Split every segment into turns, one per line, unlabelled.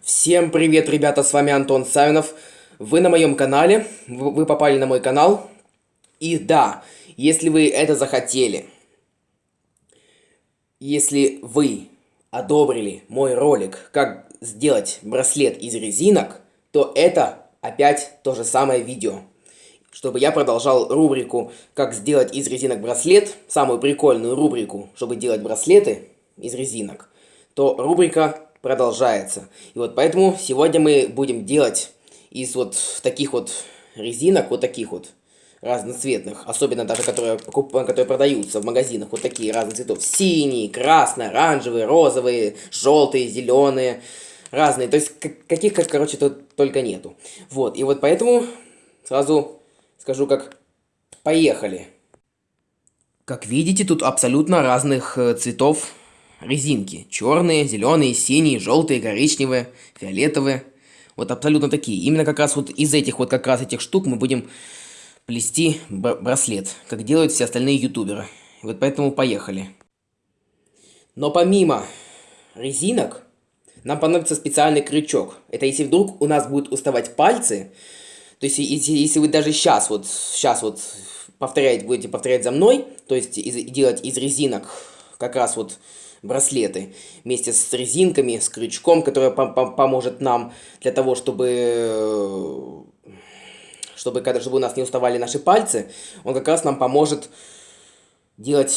Всем привет, ребята, с вами Антон Савинов. Вы на моем канале, вы попали на мой канал. И да, если вы это захотели, если вы одобрили мой ролик, как сделать браслет из резинок, то это опять то же самое видео. Чтобы я продолжал рубрику «Как сделать из резинок браслет», самую прикольную рубрику, чтобы делать браслеты из резинок, то рубрика продолжается. И вот поэтому сегодня мы будем делать из вот таких вот резинок, вот таких вот разноцветных, особенно даже которые, которые продаются в магазинах, вот такие разных цветов. Синий, красный, оранжевые, розовые, желтые, зеленые, разные. То есть каких, как, короче, тут только нету. Вот, и вот поэтому сразу скажу, как поехали. Как видите, тут абсолютно разных э, цветов резинки. Черные, зеленые, синие, желтые, коричневые, фиолетовые. Вот абсолютно такие. Именно как раз вот из этих вот как раз этих штук мы будем плести браслет, как делают все остальные ютуберы. Вот поэтому поехали. Но помимо резинок, нам понадобится специальный крючок. Это если вдруг у нас будут уставать пальцы, то есть если, если вы даже сейчас вот, сейчас вот повторять, будете повторять за мной, то есть из, делать из резинок как раз вот браслеты вместе с резинками, с крючком, который пом пом поможет нам для того, чтобы, чтобы, когда, чтобы у нас не уставали наши пальцы, он как раз нам поможет делать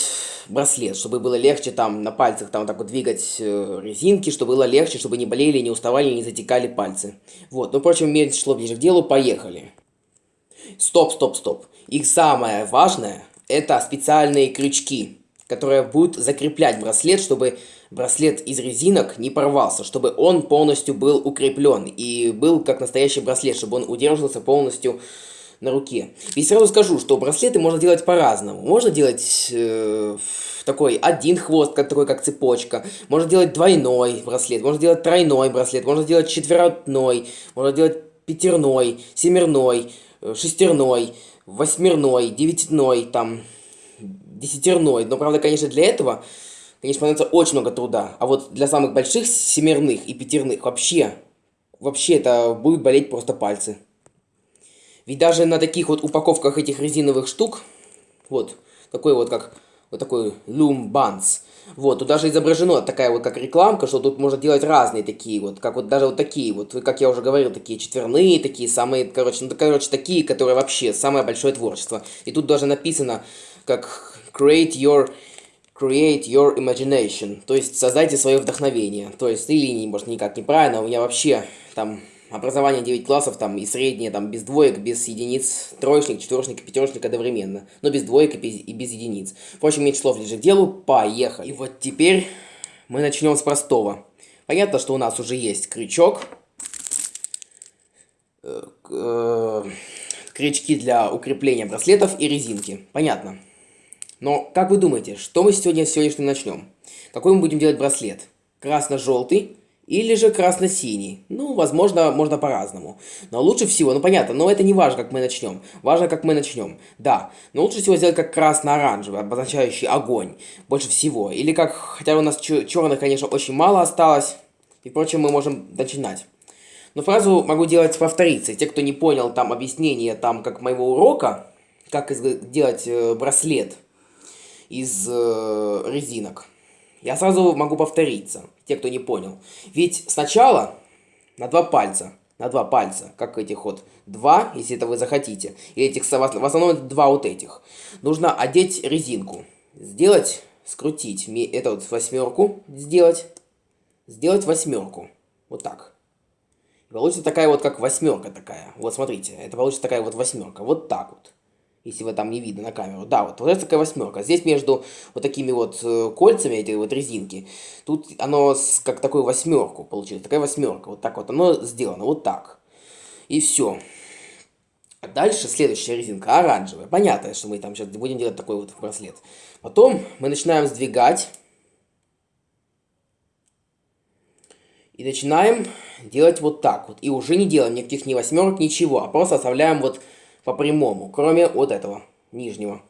браслет, чтобы было легче там на пальцах там вот так вот двигать э, резинки, чтобы было легче, чтобы не болели, не уставали, не затекали пальцы. Вот, ну, впрочем, меньше шло ближе к делу, поехали. Стоп, стоп, стоп. И самое важное, это специальные крючки которая будет закреплять браслет, чтобы браслет из резинок не порвался, чтобы он полностью был укреплен и был как настоящий браслет, чтобы он удерживался полностью на руке. И сразу скажу, что браслеты можно делать по-разному. Можно делать э, такой один хвост, как, такой как цепочка. Можно делать двойной браслет, можно делать тройной браслет, можно делать четверной, можно делать пятерной, семерной, э, шестерной, восьмерной, девятиной, там, десятерной. Но, правда, конечно, для этого, конечно, понадобится очень много труда. А вот для самых больших семерных и пятерных вообще, вообще это будет болеть просто пальцы. Ведь даже на таких вот упаковках этих резиновых штук, вот, такой вот как, вот такой Loom Buns, вот, тут даже изображено такая вот как рекламка, что тут можно делать разные такие вот, как вот даже вот такие вот, как я уже говорил, такие четверные, такие самые, короче, ну, короче, такие, которые вообще самое большое творчество. И тут даже написано, как create your create your imagination, то есть создайте свое вдохновение. То есть и линии, может, никак неправильно, у меня вообще там образование 9 классов, там и среднее, там без двоек, без единиц, троечник, четверочник пятерочник одновременно, но без двоек и без, и без единиц. Впрочем, меньше слов ближе к делу, поехали. И вот теперь мы начнем с простого. Понятно, что у нас уже есть крючок, э, э, крючки для укрепления браслетов и резинки. Понятно. Но, как вы думаете, что мы сегодня сегодняшним начнем? Какой мы будем делать браслет? Красно-желтый или же красно-синий? Ну, возможно, можно по-разному. Но лучше всего, ну понятно, но это не важно, как мы начнем. Важно, как мы начнем. Да, но лучше всего сделать как красно-оранжевый, обозначающий огонь. Больше всего. Или как, хотя у нас черных, конечно, очень мало осталось. И, впрочем, мы можем начинать. Но фразу могу делать повториться. Те, кто не понял там объяснение там как моего урока, как сделать э, браслет из э, резинок. Я сразу могу повториться, те, кто не понял. Ведь сначала на два пальца, на два пальца, как этих вот два, если это вы захотите, и этих, в основном два вот этих, нужно одеть резинку, сделать, скрутить, это вот восьмерку сделать, сделать восьмерку, вот так. получится такая вот, как восьмерка такая. Вот смотрите, это получится такая вот восьмерка, вот так вот если вы там не видно на камеру. Да, вот, вот это такая восьмерка. Здесь между вот такими вот э, кольцами, эти вот резинки, тут оно как такую восьмерку получилось. Такая восьмерка. Вот так вот оно сделано. Вот так. И все. А дальше следующая резинка оранжевая. Понятно, что мы там сейчас будем делать такой вот браслет. Потом мы начинаем сдвигать. И начинаем делать вот так вот. И уже не делаем никаких ни восьмерок, ничего. А просто оставляем вот по прямому, кроме вот этого нижнего.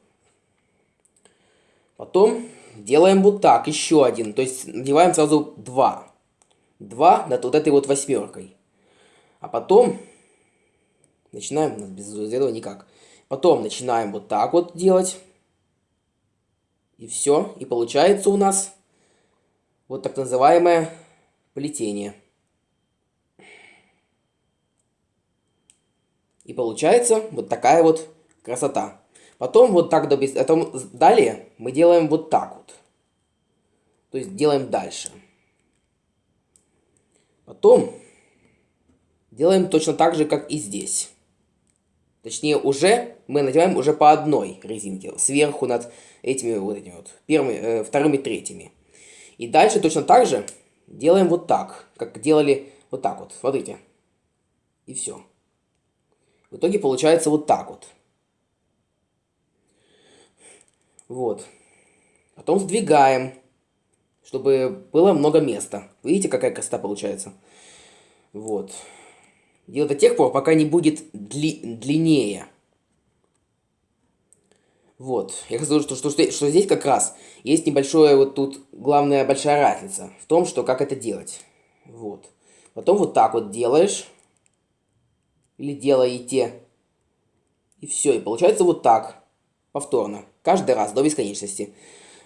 Потом делаем вот так, еще один, то есть надеваем сразу два. 2 над вот этой вот восьмеркой. А потом начинаем, без этого никак. Потом начинаем вот так вот делать. И все. И получается у нас вот так называемое плетение. И получается вот такая вот красота. Потом вот так до Потом далее мы делаем вот так вот. То есть делаем дальше. Потом делаем точно так же, как и здесь. Точнее, уже мы надеваем уже по одной резинке. Сверху над этими вот этими вот. Первыми, э, вторыми, третьими. И дальше точно так же делаем вот так. Как делали вот так вот. Смотрите. И все. В итоге получается вот так вот. Вот. Потом сдвигаем, чтобы было много места. Видите, какая красота получается? Вот. Делать до тех пор, пока не будет дли длиннее. Вот. Я скажу, что, что, что, что здесь как раз есть небольшое вот тут главная большая разница в том, что как это делать. Вот. Потом вот так вот делаешь. Или делаете. И все. И получается вот так. Повторно. Каждый раз до бесконечности.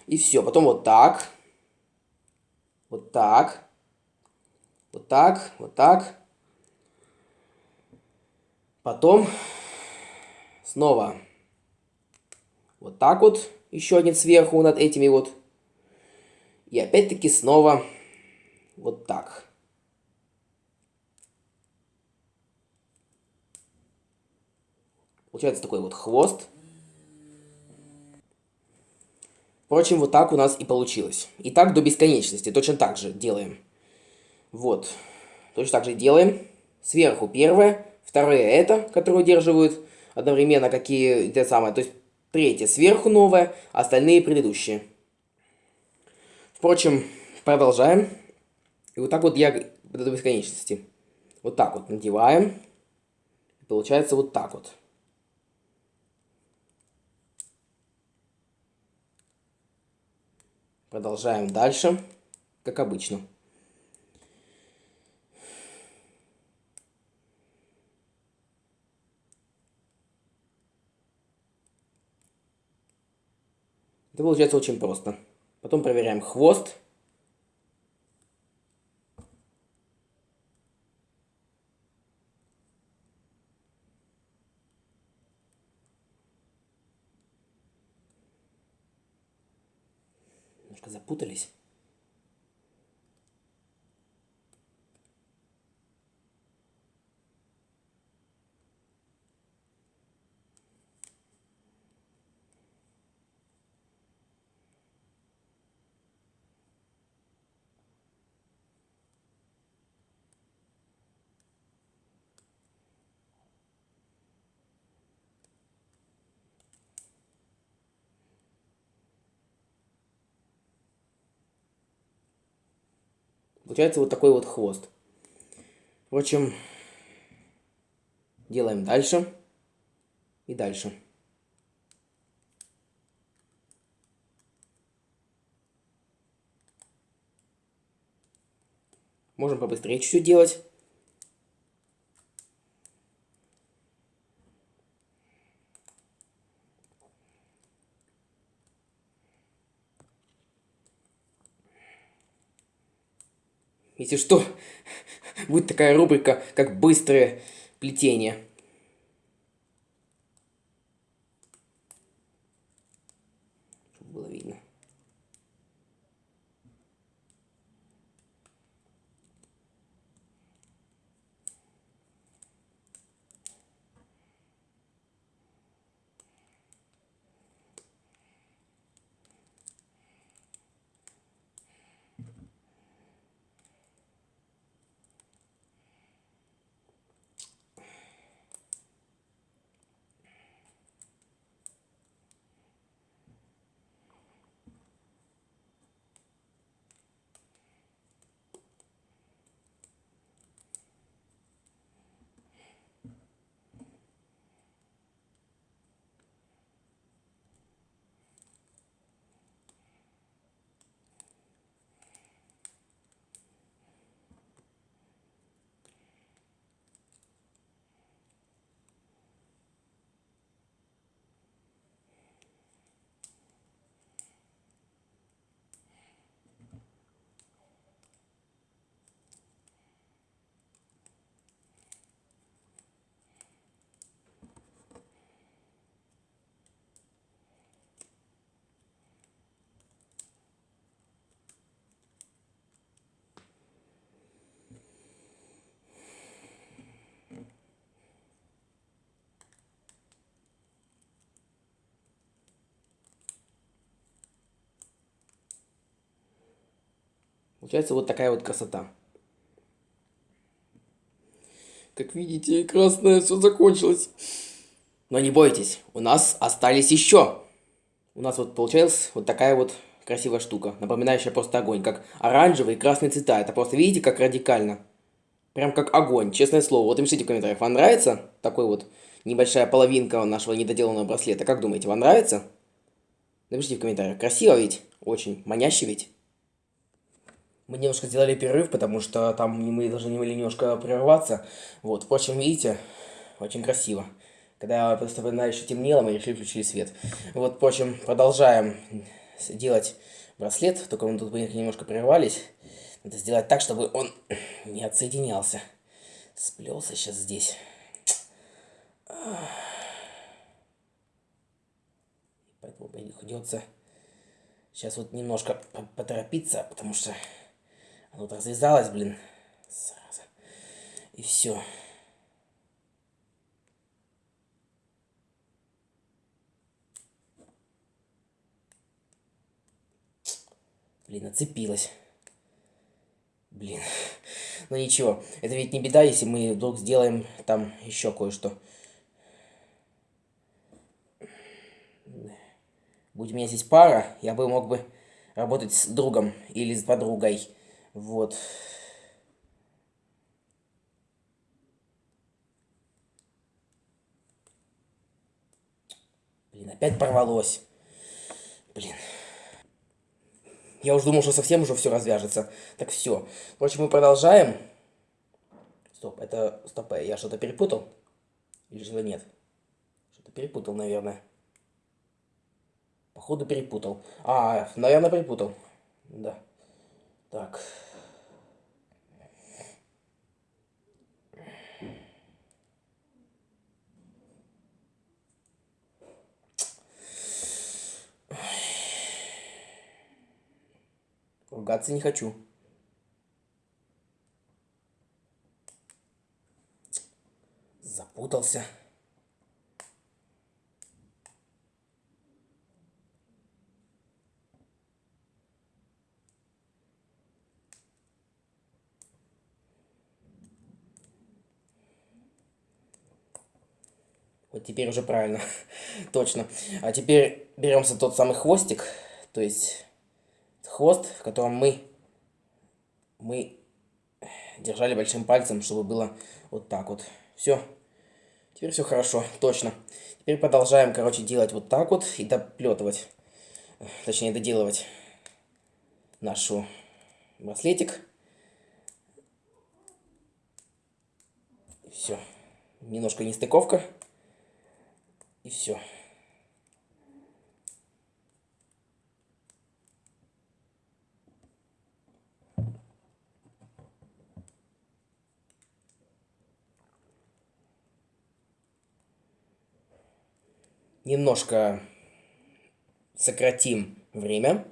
И все. Потом вот так. Вот так. Вот так. Вот так. Потом снова вот так вот. Еще один сверху над этими вот. И опять-таки снова вот так. Получается такой вот хвост. Впрочем, вот так у нас и получилось. И так до бесконечности. Точно так же делаем. Вот. Точно так же делаем. Сверху первое. Второе это, которое удерживают одновременно какие те самые. То есть третье сверху новое, остальные предыдущие. Впрочем, продолжаем. И вот так вот я до бесконечности. Вот так вот надеваем. получается вот так вот. Продолжаем дальше, как обычно. Это получается очень просто. Потом проверяем хвост. Немножко запутались. Получается вот такой вот хвост. Впрочем, делаем дальше и дальше. Можем побыстрее чуть-чуть делать. Если что, будет такая рубрика, как быстрое плетение. Получается вот такая вот красота. Как видите, красное все закончилось. Но не бойтесь, у нас остались еще. У нас вот получилась вот такая вот красивая штука, напоминающая просто огонь, как оранжевый и красный цвета. Это просто видите, как радикально. Прям как огонь, честное слово. Вот напишите в комментариях, вам нравится такой вот небольшая половинка нашего недоделанного браслета? Как думаете, вам нравится? Напишите в комментариях. Красиво ведь? Очень. Маняще ведь? Мы немножко сделали перерыв, потому что там мы должны были немножко прерваться. Вот, впрочем, видите, очень красиво. Когда просто еще темнело, мы решили включить свет. Вот, впрочем, продолжаем делать браслет, только мы тут немножко прервались. Надо сделать так, чтобы он не отсоединялся. Сплелся сейчас здесь. Поэтому придется сейчас вот немножко поторопиться, потому что вот развязалось, блин. Сразу. И все. Блин, оцепилась. Блин. Ну ничего, это ведь не беда, если мы вдруг сделаем там еще кое-что. Будь у меня здесь пара, я бы мог бы работать с другом или с подругой. Вот. Блин, опять порвалось. Блин. Я уже думал, что совсем уже все развяжется. Так все. Впрочем, мы продолжаем. Стоп, это... Стоп, я что-то перепутал? Или же нет? Что-то перепутал, наверное. Походу перепутал. А, наверное, перепутал. Да. Так. Ругаться не хочу. Запутался. Теперь уже правильно. Точно. А теперь беремся тот самый хвостик. То есть хвост, в котором мы, мы держали большим пальцем, чтобы было вот так вот. Все. Теперь все хорошо, точно. Теперь продолжаем, короче, делать вот так вот и доплетывать. Точнее, доделывать нашу браслетик. Все. Немножко нестыковка. И все. Немножко сократим время.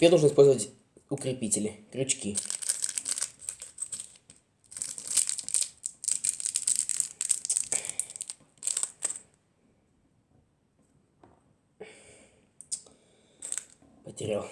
Теперь нужно использовать укрепители, крючки. Потерял.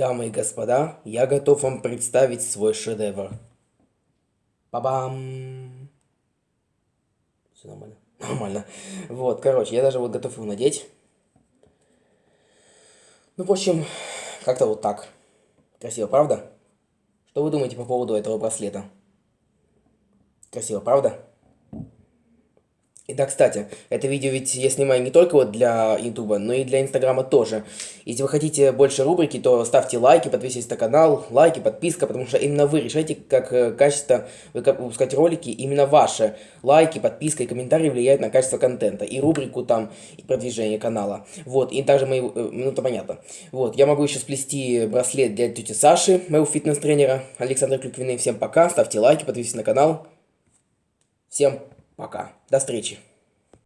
Дамы и господа, я готов вам представить свой шедевр. Па-бам! Все нормально? Нормально. Вот, короче, я даже вот готов его надеть. Ну, в общем, как-то вот так. Красиво, правда? Что вы думаете по поводу этого браслета? Красиво, правда? И да, кстати, это видео ведь я снимаю не только вот для ютуба, но и для инстаграма тоже. Если вы хотите больше рубрики, то ставьте лайки, подписывайтесь на канал, лайки, подписка, потому что именно вы решаете, как э, качество выпускать ролики, именно ваши лайки, подписка и комментарии влияют на качество контента, и рубрику там, и продвижение канала. Вот, и также мои, э, ну это понятно. Вот, я могу еще сплести браслет для тети Саши, моего фитнес-тренера, Александра Клюквины. Всем пока, ставьте лайки, подписывайтесь на канал. Всем пока. До встречи.